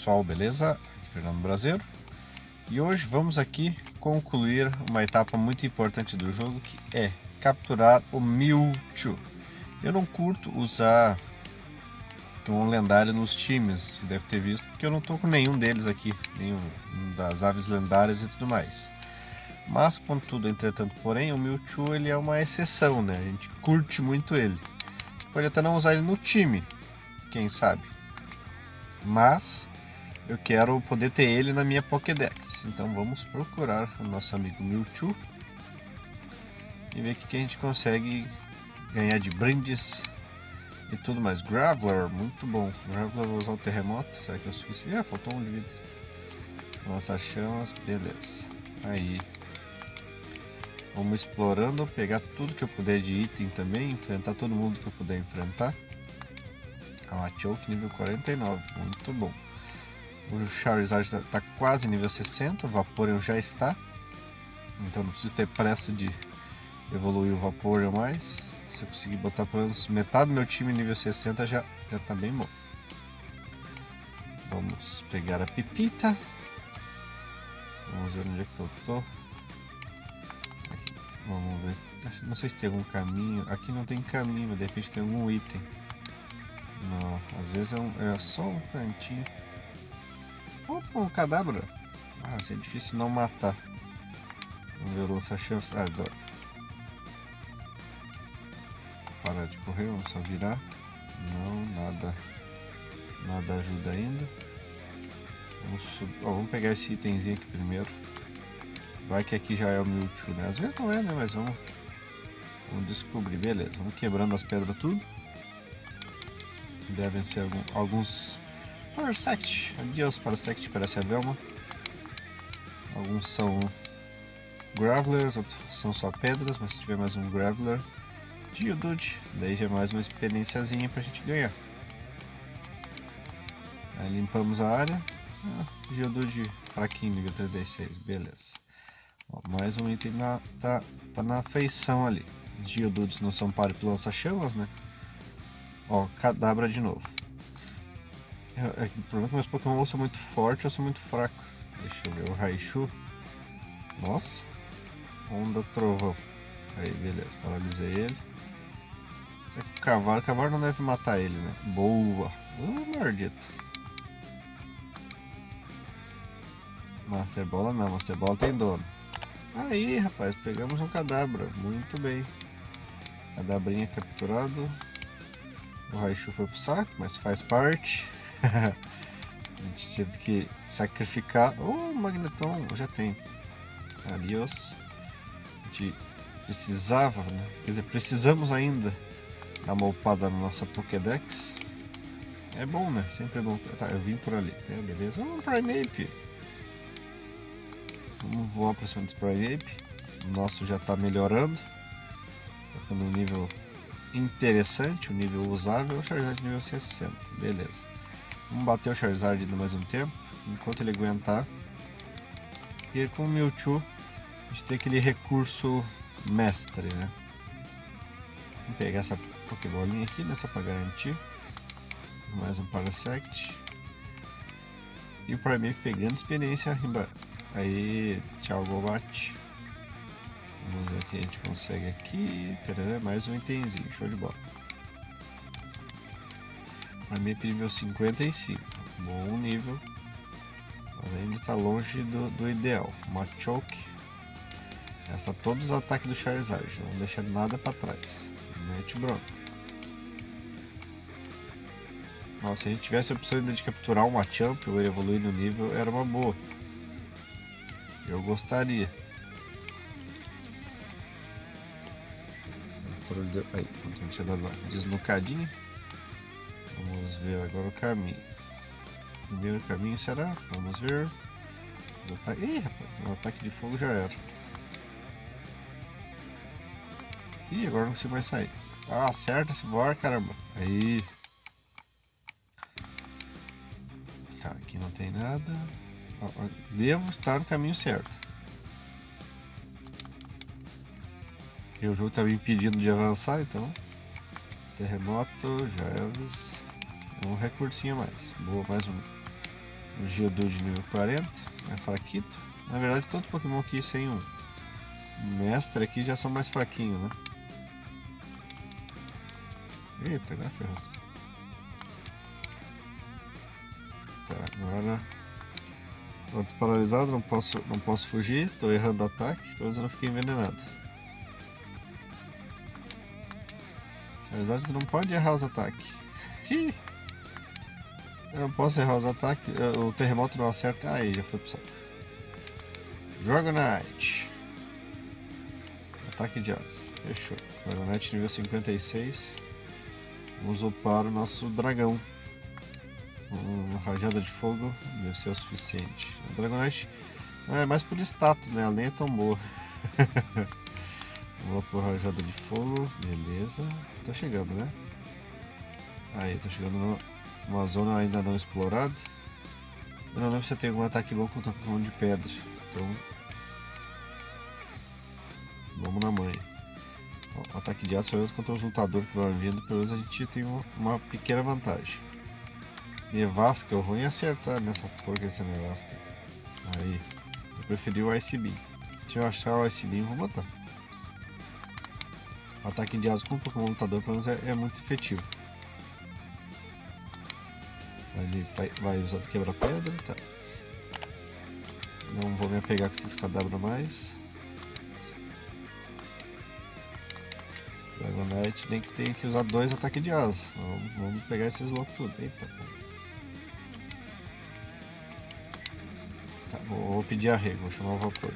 pessoal, beleza? Fernando Brasileiro e hoje vamos aqui concluir uma etapa muito importante do jogo que é capturar o Mewtwo. Eu não curto usar um lendário nos times, você deve ter visto, porque eu não tô com nenhum deles aqui, nenhum das aves lendárias e tudo mais. Mas, contudo, entretanto, porém, o Mewtwo ele é uma exceção, né? A gente curte muito ele. Pode até não usar ele no time, quem sabe. Mas eu quero poder ter ele na minha Pokédex. Então vamos procurar o nosso amigo Mewtwo e ver o que a gente consegue ganhar de brindes e tudo mais. Graveler, muito bom. Graveler vou usar o terremoto, será que é o suficiente? Ah, faltou um de vida. Lança chamas, beleza. Aí. Vamos explorando, pegar tudo que eu puder de item também, enfrentar todo mundo que eu puder enfrentar. A ah, Choke nível 49, muito bom. O Charizard está tá quase nível 60, o Vaporeon já está. Então não preciso ter pressa de evoluir o Vaporeon mais. Se eu conseguir botar pelo menos metade do meu time nível 60 já, já tá bem bom. Vamos pegar a Pipita. Vamos ver onde é que eu tô. Vamos ver. Não sei se tem algum caminho. Aqui não tem caminho, de repente tem algum item. Não, às vezes é, um, é só um cantinho. Opa, um cadabra. Ah, isso é difícil não matar. Vamos ver o lança-chamas. Ah, dói. Parar de correr, vamos só virar. Não, nada. Nada ajuda ainda. Vamos, oh, vamos pegar esse itemzinho aqui primeiro. Vai que aqui já é o Mewtwo, né? Às vezes não é, né? Mas vamos, vamos descobrir. Beleza, vamos quebrando as pedras tudo. Devem ser algum, alguns Parasect. Adeus Parasect, parece a Velma. Alguns são Gravelers, outros são só pedras, mas se tiver mais um Graveler, Geodude, daí já é mais uma experiênciazinha pra gente ganhar. Aí limpamos a área. Ah, Geodude fraquinho, nível 36, beleza. Ó, mais um item na, tá, tá na feição ali. Geodudes não são páreo lança-chamas, né? Ó, Cadabra de novo. É, é, o problema é que meus Pokémon ou são muito fortes ou são muito fracos. Deixa eu ver, o Raichu. Nossa. Onda Trovão. Aí, beleza, paralisei ele. Será que o cavalo, o cavalo não deve matar ele, né? Boa. Uh, maldito. Master Bola não, Master Bola tem dono. Aí, rapaz, pegamos um cadabra. Muito bem. Cadabrinha capturado. O Raichu foi pro saco, mas faz parte. a gente teve que sacrificar. Oh, Magneton, já tem. Adiós. A gente precisava, né? Quer dizer, precisamos ainda dar uma upada na nossa Pokédex. É bom, né? Sempre é bom. Tá, eu vim por ali. Tá, beleza. Oh, Primeape. Vamos voar para cima do Primeape. O nosso já está melhorando. Tá ficando um nível interessante, um nível usável. Charizard nível 60. Beleza. Vamos bater o Charizard ainda mais um tempo, enquanto ele aguentar. E com o Mewtwo, a gente tem aquele recurso mestre, né? Vamos pegar essa Pokébolinha aqui, né? Só pra garantir. Mais um Parasect. E o Primeape pegando experiência. Aí, tchau Golbat. Vamos ver o que a gente consegue aqui. mais um itemzinho, show de bola. Armip nível 55. Bom nível. Mas ainda está longe do, do ideal. Machoke. Gasta todos os ataques do Charizard. Não deixa nada para trás. Mete bronca. Nossa, se a gente tivesse a opção ainda de capturar um Machamp ou evoluir no nível, era uma boa. Eu gostaria. Aí, eu dar uma. Vamos ver agora o caminho. Primeiro caminho será? Vamos ver. Ih, rapaz, o ataque de fogo já era. Ih, agora não consigo mais sair. Ah, acerta esse voar, caramba. Aí. Tá, aqui não tem nada. Devo estar no caminho certo. E o jogo tá me impedindo de avançar, então. Terremoto, Javes. Um recursinho a mais. Boa, mais um. O Geodude nível 40, é fraquito. Na verdade, todo Pokémon aqui sem um mestre aqui já são mais fraquinhos, né? Eita, agora ferrou. Tá, agora... Tô paralisado, não posso, não posso fugir, tô errando o ataque, pelo menos eu não fiquei envenenado. Charizard, não pode errar os ataques. Eu não posso errar os ataques, o terremoto não acerta. Aí, já foi pro saco. Dragonite. Ataque de asa. Fechou. Dragonite nível 56. Vamos upar o nosso dragão. Uma rajada de fogo deve ser o suficiente. O Dragonite é mais por status, né? Ela nem é tão boa. Vou por rajada de fogo. Beleza. Tô chegando, né? Aí, tô chegando numa zona ainda não explorada. Eu não lembro se tem algum ataque bom contra Pokémon de pedra. Então, vamos na mãe. Ó, ataque de aço, pelo menos contra os lutadores que vão vindo, pelo menos a gente tem uma, uma pequena vantagem. Nevasca, eu vou em acertar nessa porca dessa nevasca. Aí, eu preferi o Ice Beam. Se eu achar o Ice Beam, vou botar. O ataque de aço com o Pokémon lutador, pelo menos, é, é muito efetivo. Ele vai, vai usar quebra-pedra, tá. Não vou me apegar com esses cadáveres mais. Dragonite nem que tenha que usar dois ataques de asa. Vamos, vamos pegar esses loucos tudo. Eita. Tá, vou, vou pedir arrego, vou chamar o vapor.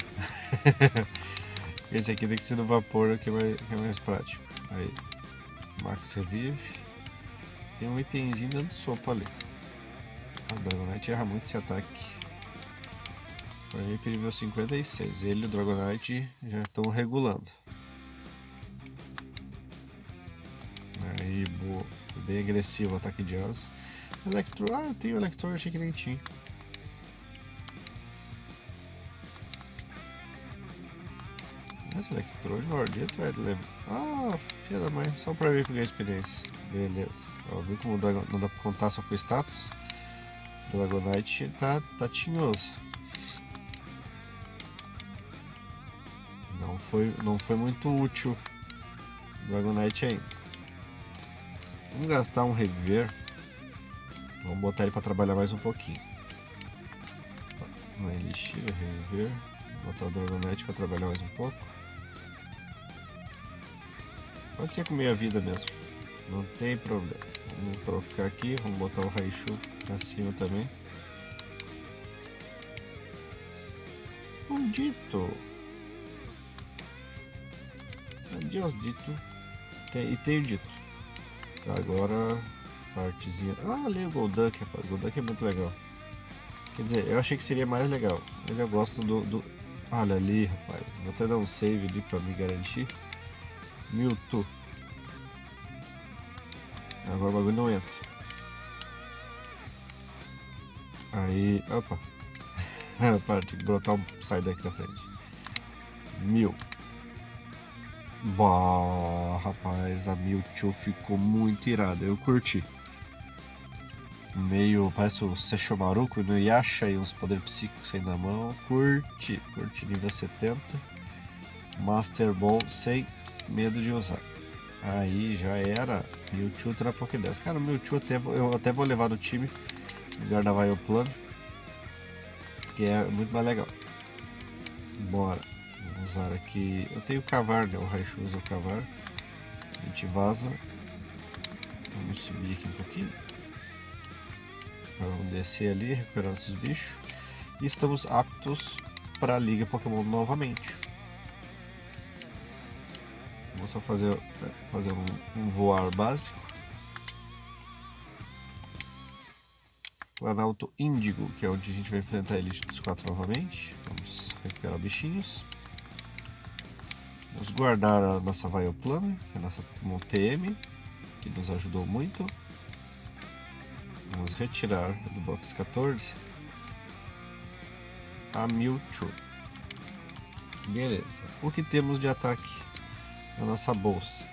Esse aqui tem que ser do vapor que é mais, que é mais prático. Aí. Max Revive. Tem um itemzinho dando sopa ali. A Dragonite erra muito esse ataque. Aí nível 56. Ele e o Dragonite já estão regulando. Aí, boa. Bem agressivo o ataque de asa. Electro. Ah, eu tenho Electro, achei que nem tinha. Esse Electrode maldito vai levar. Ah, filha da mãe, só pra ver eu ganhei experiência. Beleza. Ó, viu como não dá pra contar só com status? Dragonite tá, tá tinhoso. Não foi, não foi muito útil Dragonite ainda. Vamos gastar um reviver. Vamos botar ele para trabalhar mais um pouquinho. Um elixir, reviver. Botar o Dragonite para trabalhar mais um pouco. Pode ser com meia vida mesmo. Não tem problema. Vamos trocar aqui. Vamos botar o Raichu pra cima também. Um dito. Adeus, dito. Tem, e tem o dito. Agora, partezinha. Ah, ali o Golduck, rapaz. Golduck é muito legal. Quer dizer, eu achei que seria mais legal. Mas eu gosto do. do... Olha ali, rapaz. Vou até dar um save ali pra me garantir. Mewtwo. Agora o bagulho não entra. Aí. Opa! Para, tinha que brotar um sai daqui da frente. Mil. Bah, rapaz, a Mewtwo ficou muito irada, eu curti. Meio, parece o Sechomaruko no Yasha e uns poderes psíquicos saindo da mão. Curti, curti nível 70. Master Ball sem medo de usar. Aí já era. Mewtwo na Pokédex. Cara, o Mewtwo até, eu até vou levar no time. No lugar da Plano. Porque é muito mais legal. Bora. Vamos usar aqui. Eu tenho o Cavar, né? O Raichu usa o Cavar. A gente vaza. Vamos subir aqui um pouquinho. Vamos descer ali, recuperar nossos bichos. E estamos aptos para a Liga Pokémon novamente. Vou só fazer, fazer um, um voar básico. Planalto Índigo, que é onde a gente vai enfrentar a Elite dos Quatro novamente. Vamos recuperar bichinhos. Vamos guardar a nossa Vileplume, que é a nossa Pokémon TM, que nos ajudou muito. Vamos retirar do box 14 a Mewtwo. Beleza. O que temos de ataque na nossa bolsa.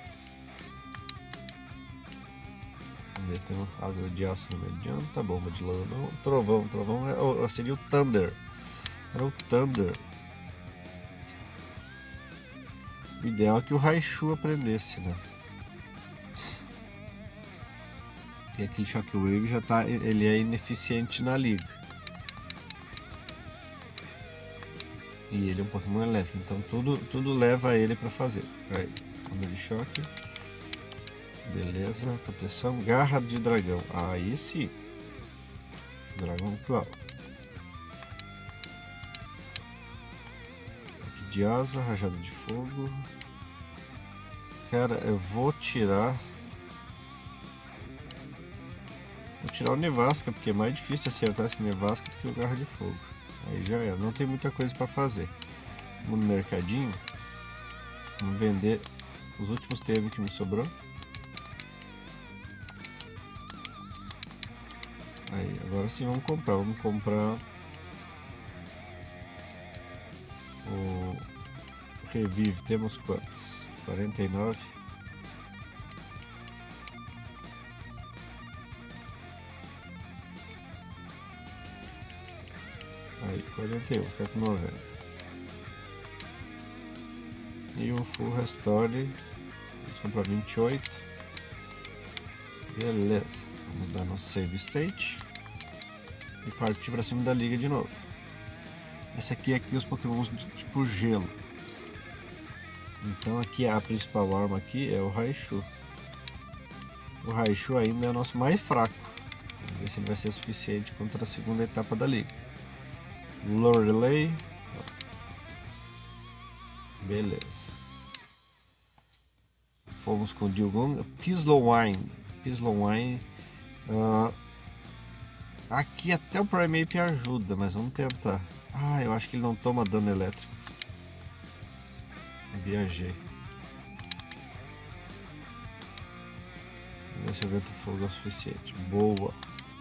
Tem uma asa de aço no mediano. Tá bom, de lava não. Trovão, trovão é, seria o Thunder. Era o Thunder. O ideal é que o Raichu aprendesse, né? E aqui Shockwave já tá, ele é ineficiente na liga. E ele é um Pokémon elétrico, então tudo, tudo leva ele para fazer. Aí, onda de choque. Beleza, proteção, garra de dragão. Aí sim. Dragão Claw. Aqui de asa, rajada de fogo. Cara, eu vou tirar Vou tirar o Nevasca, porque é mais difícil acertar esse Nevasca do que o Garra de Fogo. Aí já é, não tem muita coisa para fazer. Vamos no mercadinho. Vamos vender os últimos TM que me sobrou. Agora sim vamos comprar. Vamos comprar o Revive. Temos quantos? 49. Aí, 41, fica com 90. E um Full Restore. Vamos comprar 28. Beleza. Vamos dar no Save State. E partir para cima da liga de novo. Essa aqui é que tem os pokémons tipo gelo. Então aqui a principal arma aqui é o Raichu. O Raichu ainda é o nosso mais fraco. Vamos ver se ele vai ser suficiente contra a segunda etapa da liga. Lorelei. Beleza. Fomos com o Dilgon. Pislowine. Pislowine. Uh, aqui até o Primeape ajuda, mas vamos tentar. Ah, eu acho que ele não toma dano elétrico. Viajei. Vamos ver se o vento fogo é o suficiente. Boa.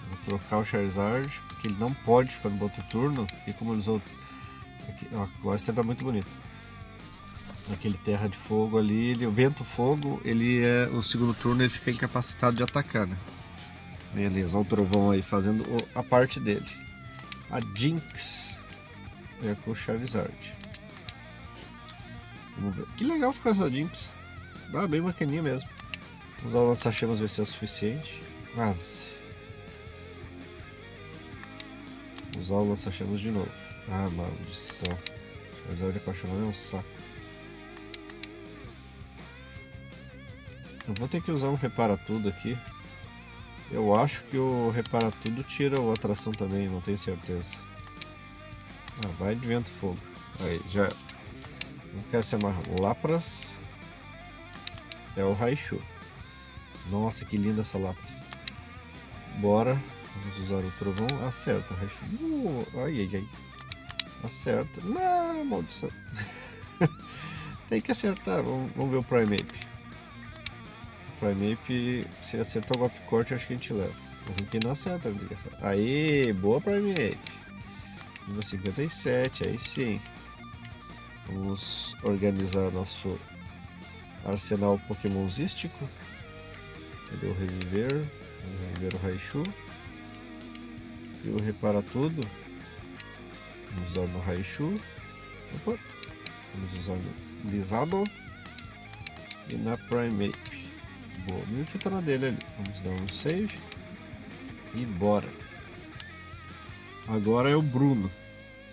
Vamos trocar o Charizard, porque ele não pode ficar no outro turno. E como ele usou. Aqui, ó, a Cloyster tá muito bonito. Aquele terra de fogo ali, ele, o vento fogo, ele é. O segundo turno ele fica incapacitado de atacar, né? Beleza, olha o trovão aí fazendo a parte dele. A Jinx é com o Charizard. Vamos ver. Que legal ficou essa Jinx. Ah, bem bacaninha mesmo. Vamos usar o lança-chamas ver se é o suficiente. Quase. Usar o lança-chamas de novo. Ah, maldição. Charizard apaixonado é um saco. Eu vou ter que usar um repara tudo aqui. Eu acho que o repara tudo tira o atração também, não tenho certeza. Ah, vai de vento fogo. Aí, já. Não quero se amarrar. Lapras. É o Raichu. Nossa, que linda essa Lapras. Bora. Vamos usar o trovão. Acerta, Raichu. Uh, ai, ai, ai. Acerta. Não, maldição. Tem que acertar. Vamos, vamos ver o Primeape. Primeape, se acertar o golpe corte, acho que a gente leva. O que não acerta. Aê, boa Primeape. Nível 57, aí sim. Vamos organizar nosso arsenal pokémonzístico. Cadê o reviver? Vamos reviver o Raichu. E o repara tudo. Vamos usar no Raichu. Opa. Vamos usar no Lizado. E na Primeape. Boa, o Mewtwo tá na dele ali. Vamos dar um save. E bora. Agora é o Bruno.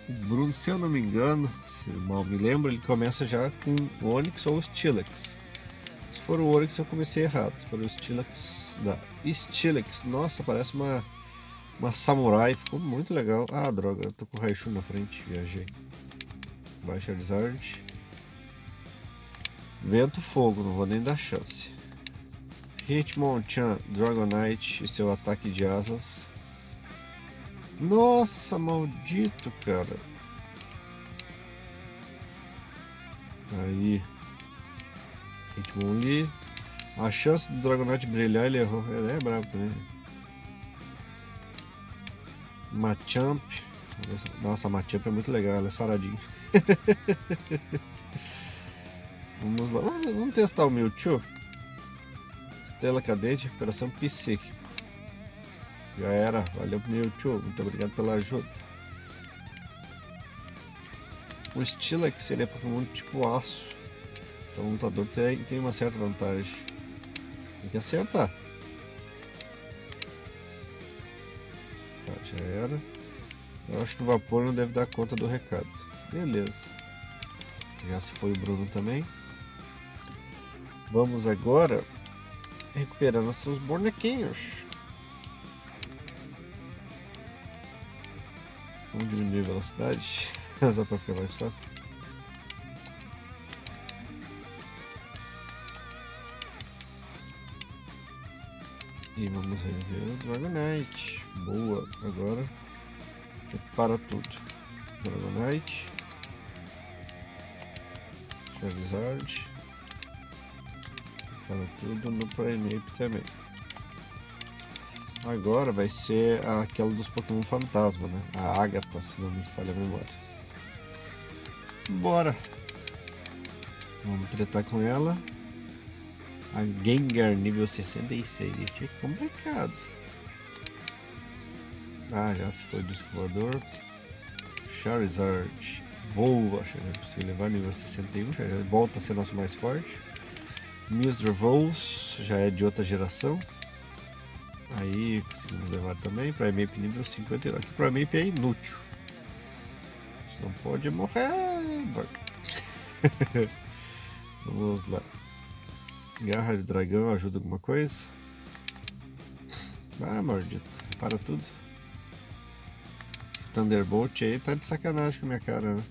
O Bruno, se eu não me engano, se mal me lembro, ele começa já com Onix ou Stilex. Se for o Onix eu comecei errado. Se for o Stilex, da Stilex. Nossa, parece uma uma samurai, ficou muito legal. Ah, droga, eu tô com o Raichu na frente, viajei. Baixa Charizard. Vento Fogo, não vou nem dar chance. Hitmonchan, Dragonite e seu ataque de asas. Nossa, maldito, cara. Aí. Hitmonlee. A chance do Dragonite brilhar, ele errou. Ele é bravo também. Machamp. Nossa, Machamp é muito legal, ela é saradinha. vamos lá, vamos testar o Mewtwo. Estela cadente, recuperação psíquico. Já era. Valeu, Mewtwo. Muito obrigado pela ajuda. O ele é Pokémon tipo aço. Então o lutador tem, tem uma certa vantagem. Tem que acertar. Tá, já era. Eu acho que o vapor não deve dar conta do recado. Beleza. Já se foi o Bruno também. Vamos agora recuperar nossos bonequinhos. Vamos diminuir a velocidade, só para ficar mais fácil. E vamos rever o Dragonite. Boa, agora para tudo. Dragonite. Charizard. Para tudo no Primeape também. Agora vai ser aquela dos Pokémon Fantasma, né? A Agatha, se não me falha a memória. Bora! Vamos tretar com ela. A Gengar nível 66. Esse é complicado. Ah, já se foi do escovador. Charizard. Boa, Charizard conseguiu levar nível 61. Já volta a ser nosso mais forte. Mr. Vols já é de outra geração. Aí conseguimos levar também. Primeape nível 52. Aqui Primeape é inútil. Você não pode morrer. Vamos lá. Garra de dragão ajuda alguma coisa? Ah, maldito. Para tudo. Esse Thunderbolt aí tá de sacanagem com a minha cara, né?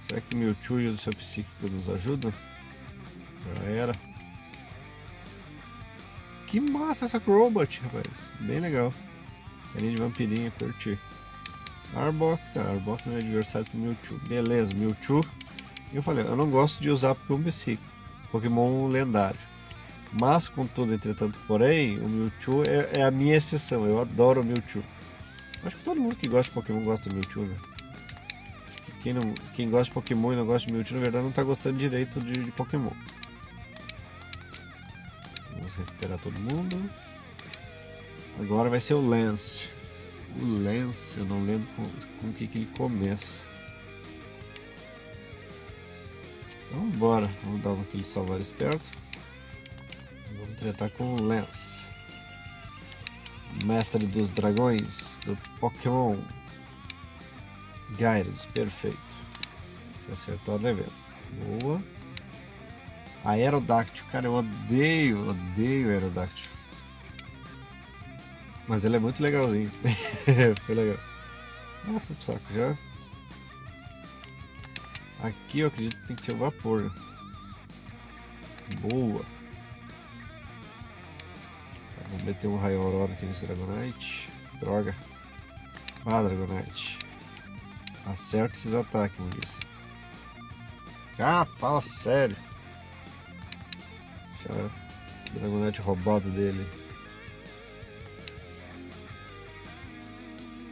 Será que o Mewtwo e o seu psíquico nos ajudam? Já era. Que massa essa Crowbot, rapaz. Bem legal. Carinha de vampirinha, curti. Arbok, tá. Arbok não é adversário pro Mewtwo. Beleza, Mewtwo. Eu falei, eu não gosto de usar Pokémon psíquico. Pokémon lendário. Mas, contudo, entretanto, porém, o Mewtwo é, é, a minha exceção. Eu adoro o Mewtwo. Acho que todo mundo que gosta de Pokémon gosta do Mewtwo, né? Quem, não, quem gosta de Pokémon e não gosta de Mewtwo, na verdade, não está gostando direito de, de Pokémon. Recuperar todo mundo. Agora vai ser o Lance. O Lance, eu não lembro com, com o que, que ele começa. Então bora, vamos dar aquele salvar esperto. Vamos tratar com o Lance. Mestre dos dragões do Pokémon. Gyarados, perfeito. Se acertar, levei. Boa. Aerodáctil, cara, eu odeio, odeio Aerodáctil. Mas ele é muito legalzinho. Ficou legal. Ah, foi pro saco já. Aqui eu acredito que tem que ser o vapor. Boa. Tá, vamos meter um raio aurora aqui nesse Dragonite. Droga. Ah, Dragonite. Acerta esses ataques, disse. Ah, fala sério. Deixa esse Dragonite roubado dele.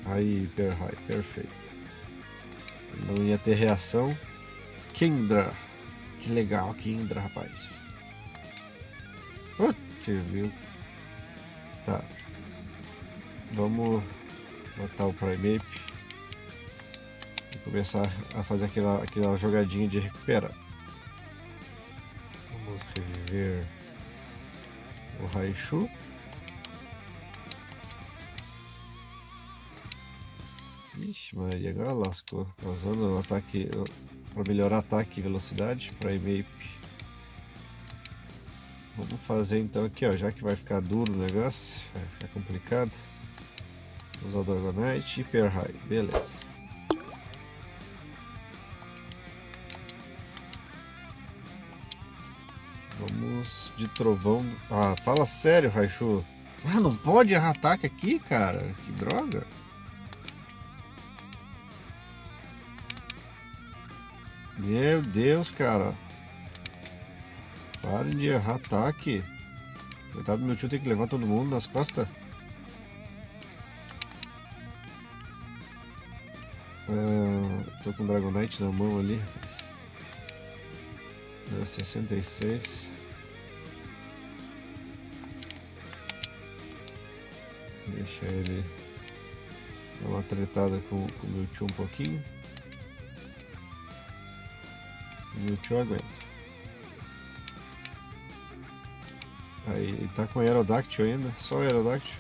Aí, Hyper High, perfeito. Não ia ter reação. Kindra. Que legal, Kindra, rapaz. Putz, viu? Tá. Vamos botar o Primeape e começar a fazer aquela, aquela jogadinha de recuperar. Vamos reviver o Raichu. Ixi, Maria, agora lascou. Tá usando o ataque para melhorar ataque e velocidade para Imape. Vamos fazer então aqui, ó, já que vai ficar duro o negócio, vai ficar complicado. Usar o Dragonite e Hyper High, beleza. Vamos de trovão. Ah, fala sério, Raichu. Ah, não pode errar ataque aqui, cara. Que droga. Meu Deus, cara. Parem de errar ataque. Coitado do meu tio tem que levar todo mundo nas costas. Ah, tô com Dragonite na mão ali, rapaz. 66. Deixa ele dar uma tretada com, o Mewtwo um pouquinho. O Mewtwo aguenta. Aí, ele tá com Aerodactyl ainda, só Aerodactyl.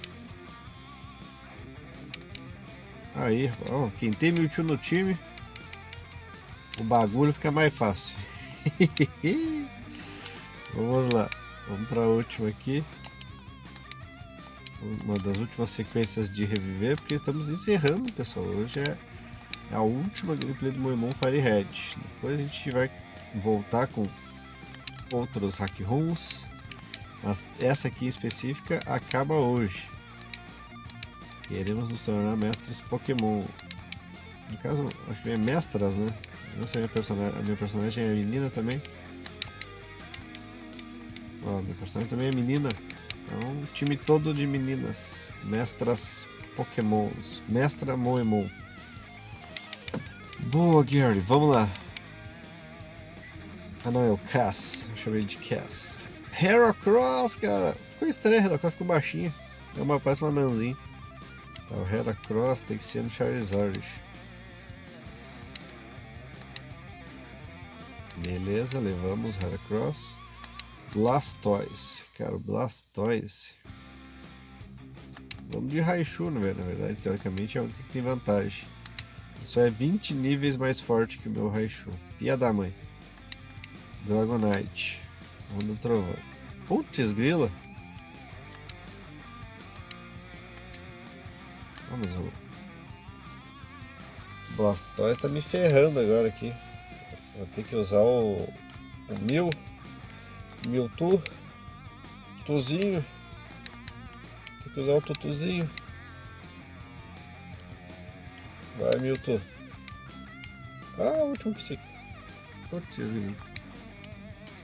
Aí, ó, quem tem Mewtwo no time, o bagulho fica mais fácil. Vamos lá, vamos para a última aqui. Uma das últimas sequências de reviver, porque estamos encerrando, pessoal. Hoje é a última gameplay do Moemon Firehead. Depois a gente vai voltar com outros hack runs mas essa aqui específica acaba hoje. Queremos nos tornar mestres Pokémon. No caso, acho que é mestras, né? Não sei, minha personagem, a minha personagem é menina também. Ó, minha personagem também é menina. Então, time todo de meninas. Mestras Pokémons. Mestra Moemon. Boa, Gary. Vamos lá. Ah, não, é o Cass. Eu chamei de Cass. Heracross, cara. Ficou estranho, Heracross ficou baixinho. É uma, parece uma nanzinha. Tá, o Heracross tem que ser no Charizard. Beleza, levamos Heracross. Blastoise. Cara, Blastoise. Vamos de Raichu, na verdade. Teoricamente é o que tem vantagem. Isso é 20 níveis mais forte que o meu Raichu. Fia da mãe. Dragonite. Onda Trovão. Putz, grila. Vamos, o Blastoise tá me ferrando agora aqui. Vou ter que usar o, o Mil, Mewtwo, Tuzinho. Tem que usar o Tutuzinho. Vai, Mewtwo. Ah, último psico. Putz,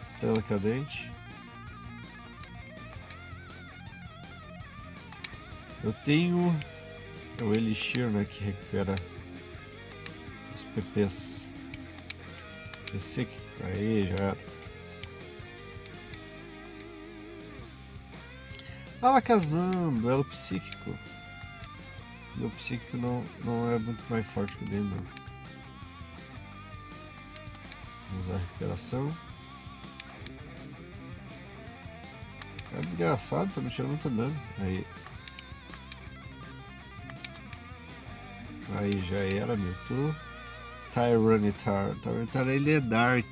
Estrela cadente. Eu tenho o Elixir, né, que recupera os PPs. PC, aí já era. Alakazam, duelo psíquico. Meu psíquico não, não é muito mais forte que o dele, não. Vamos usar a recuperação. É desgraçado, tá me tirando muito dano. Aí. Aí já era, Mewtwo. Tyranitar. Tyranitar ele é Dark.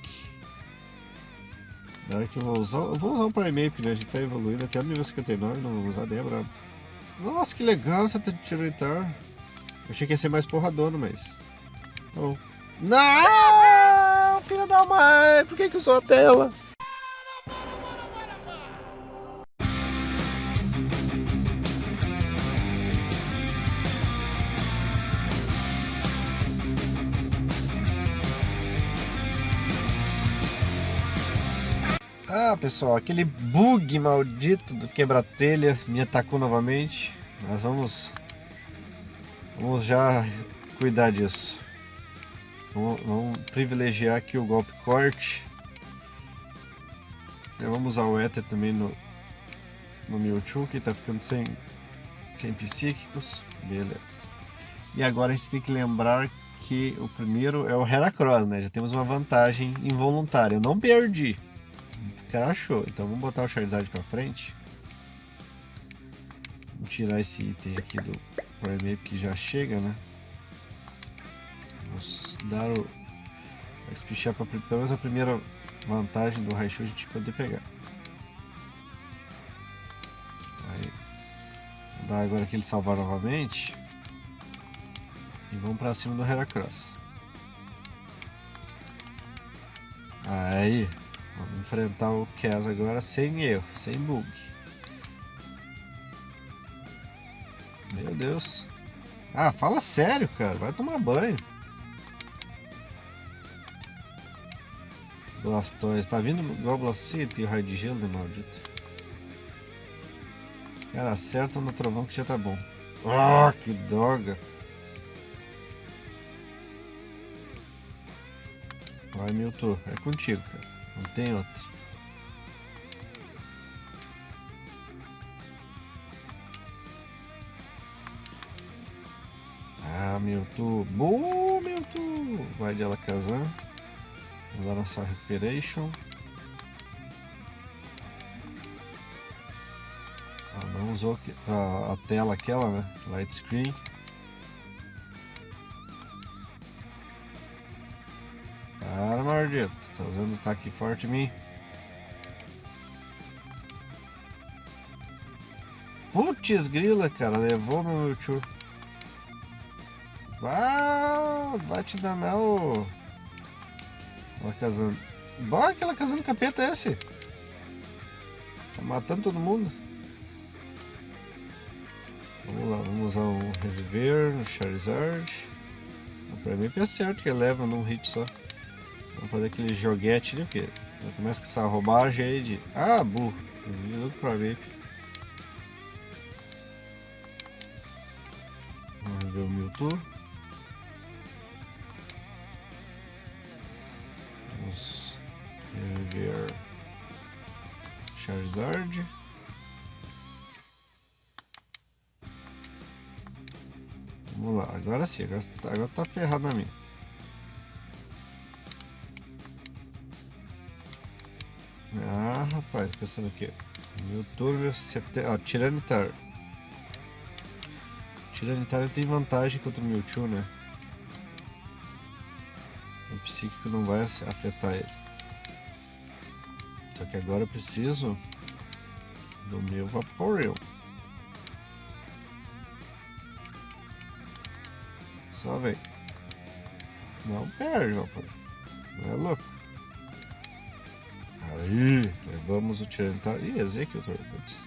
Dark eu vou usar. Eu vou usar o Primeape, né? A gente tá evoluindo até o nível 59, não vou usar, é brabo. Nossa, que legal essa Tyranitar. Achei que ia ser mais porradono, mas. Tá bom. Não! Filha da mãe! Por que, que usou a tela? Pessoal, aquele bug maldito do quebra-telha me atacou novamente. Mas vamos, vamos já cuidar disso. Vamos, vamos privilegiar aqui o golpe corte. Vamos usar o Ether também no, no Mewtwo, que tá ficando sem, sem psíquicos. Beleza. E agora a gente tem que lembrar que o primeiro é o Heracross, né? Já temos uma vantagem involuntária. Eu não perdi crashou. Então vamos botar o Charizard pra frente. Vamos tirar esse item aqui do Primeape que já chega, né? Vamos dar o... Espichar pra pelo menos a primeira vantagem do Raichu a gente poder pegar. Aí. Vou dar agora aquele salvar novamente. E vamos pra cima do Heracross. Aí. Vamos enfrentar o Cass agora sem erro, sem bug. Meu Deus. Ah, fala sério, cara. Vai tomar banho. Blastoise. Tá vindo igual Blastoise e o raio de gelo, né, maldito? Cara, acerta no trovão que já tá bom. Ah, que droga. Vai, Milton. É contigo, cara. Não tem outro. Ah, Mewtwo. Boa, Mewtwo! Vai de Alakazam. Vamos dar nossa Recuperation. Ah, não usou ah, a tela aquela, né? Light Screen. Maldito. Tá usando ataque forte em mim. Putz grila, cara. Levou meu Mewtwo. Ah, vai te danar, ô. Alakazam. Bah, aquela casando capeta é esse? Tá matando todo mundo. Vamos lá, vamos usar um Reviver no Charizard. Pra mim é certo que leva num hit só. Vamos fazer aquele joguete ali, porque começa com essa roubagem aí de... Ah, burro. Look pra ver. Vamos ver o Mewtwo. Vamos ver Charizard. Vamos lá, agora sim, agora, agora tá ferrado na minha. Rapaz, pensando o quê? Mewtwo, ó, Tiranitar. Tiranitar tem vantagem contra o Mewtwo, né? O psíquico não vai afetar ele. Só que agora eu preciso do meu Vaporeon. Só vem. Não perde, Vaporeon. Não é louco? Aí, levamos o Tiranitar. Ih, Executor. Putz.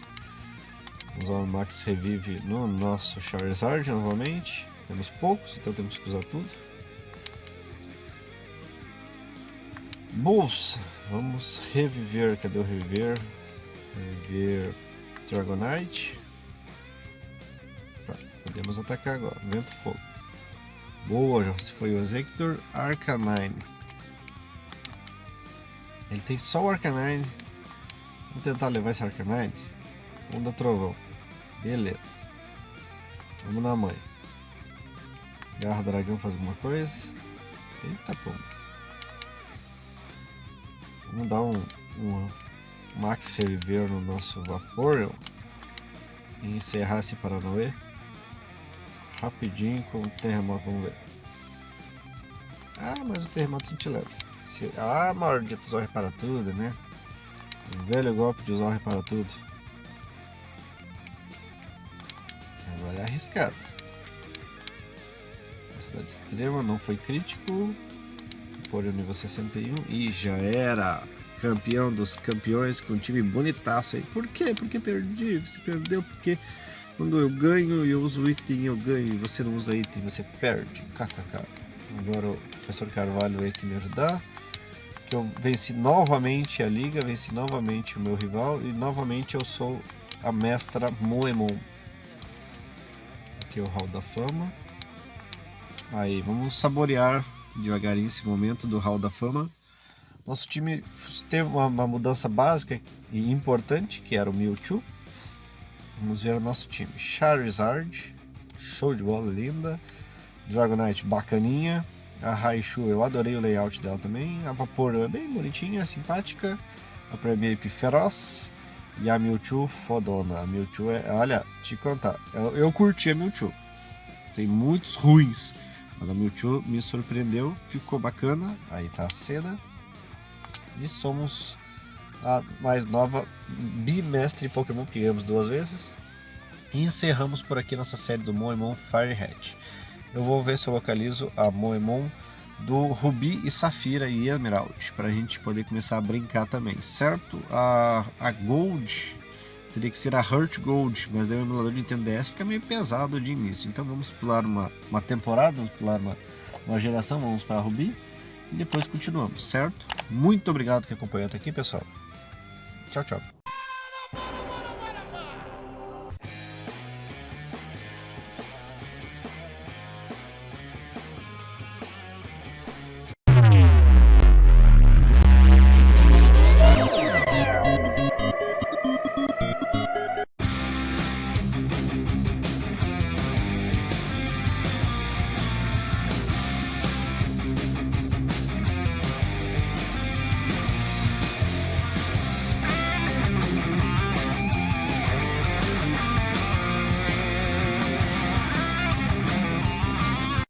Vamos usar o Max Revive no nosso Charizard novamente. Temos poucos, então temos que usar tudo. Bolsa. Vamos reviver. Cadê o reviver? Reviver Dragonite. Tá, podemos atacar agora. Vento Fogo. Boa, já foi o Executor Arcanine. Ele tem só o Arcanine. Vamos tentar levar esse Arcanine. Onda Trovão. Beleza. Vamos na mãe. Garra Dragão faz alguma coisa. Eita pomba. Vamos dar um, um Max Reviver no nosso Vaporeon. E encerrar esse Paranauê. Rapidinho com o terremoto, vamos ver. Ah, mas o terremoto a gente leva. Se... Ah, maldito, Zorre para tudo, né? O velho golpe de Zorre para tudo. Agora é arriscado. Velocidade extrema não foi crítico. Porém, nível 61 e já era campeão dos campeões com um time bonitaço aí. Por quê? Porque perdi. Você perdeu porque quando eu ganho e eu uso item eu ganho e você não usa item você perde. KKK. Agora o professor Carvalho aí que me ajudar. Que eu venci novamente a liga, venci novamente o meu rival e novamente eu sou a mestra Moemon. Aqui é o Hall da Fama. Aí, vamos saborear devagarinho esse momento do Hall da Fama. Nosso time teve uma, uma, mudança básica e importante, que era o Mewtwo. Vamos ver o nosso time. Charizard, show de bola, linda. Dragonite, bacaninha. A Raichu, eu adorei o layout dela também. A Vaporeon é bem bonitinha, simpática. A Primeape feroz. E a Mewtwo fodona. A Mewtwo é... Olha, te contar, eu, eu curti a Mewtwo. Tem muitos ruins. Mas a Mewtwo me surpreendeu, ficou bacana. Aí tá a cena. E somos a mais nova bimestre Pokémon que ganhamos duas vezes. E encerramos por aqui nossa série do Moemon Firehead. Eu vou ver se eu localizo a Moemon do Rubi e Safira e Emerald, para a gente poder começar a brincar também, certo? A, a Gold teria que ser a Heart Gold, mas daí o emulador de Nintendo DS fica meio pesado de início. Então vamos pular uma, uma temporada, vamos pular uma, uma geração, vamos para a Ruby e depois continuamos, certo? Muito obrigado que acompanhou até aqui, pessoal. Tchau, tchau.